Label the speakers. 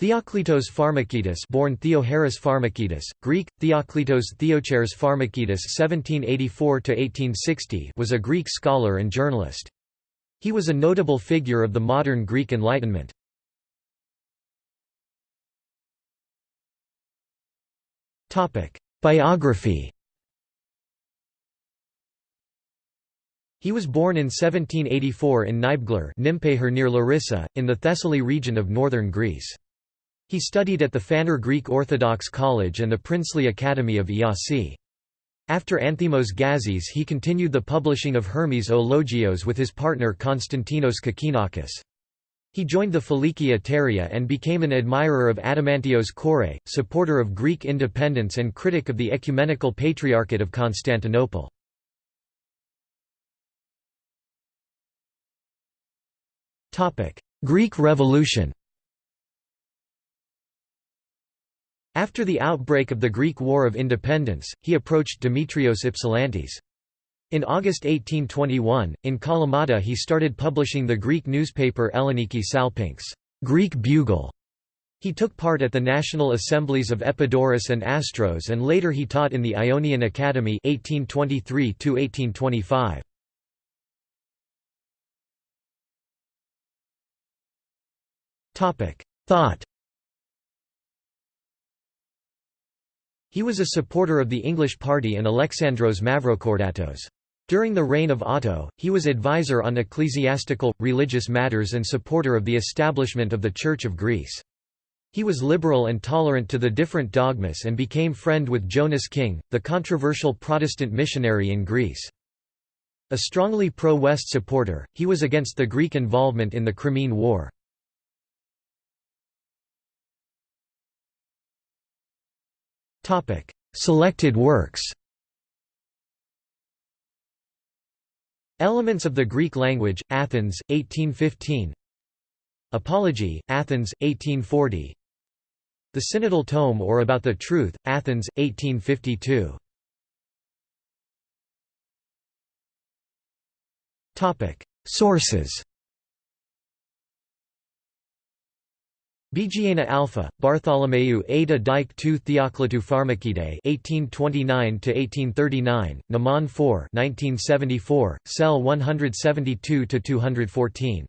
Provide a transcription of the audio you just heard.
Speaker 1: Theoklitos Pharmakitas born Theoharis Pharmakitas, Greek, Theoklitos Theocharis Pharmakitas 1784–1860 was a Greek scholar and journalist. He was a notable figure of the modern Greek Enlightenment. Biography He was born in 1784 in Nibgler near Larissa, in the Thessaly region of northern Greece. He studied at the Phanar Greek Orthodox College and the Princely Academy of Iasi. After Anthimos Gazis he continued the publishing of Hermes o Logios with his partner Konstantinos Kokkinakis. He joined the Philiki Eteria and became an admirer of Adamantios Korais, supporter of Greek independence and critic of the Ecumenical Patriarchate of Constantinople. Greek Revolution After the outbreak of the Greek War of Independence, he approached Demetrios Ypsilantis. In August 1821, in Kalamata he started publishing the Greek newspaper Elleniki Salpinx Greek Bugle". He took part at the national assemblies of Epidaurus and Astros and later he taught in the Ionian Academy 1823 -1825. Thought He was a supporter of the English party and Alexandros Mavrokordatos. During the reign of Otto, he was advisor on ecclesiastical, religious matters and supporter of the establishment of the Church of Greece. He was liberal and tolerant to the different dogmas and became friend with Jonas King, the controversial Protestant missionary in Greece. A strongly pro-West supporter, he was against the Greek involvement in the Crimean War. Selected works Elements of the Greek language, Athens, 1815 Apology, Athens, 1840 The Synodal Tome or About the Truth, Athens, 1852 Sources Bigiana Alpha, Bartholomew Ada Dike II Theoklitou Pharmakidae 1829–1839, Naman 4 1974, Cell 172–214.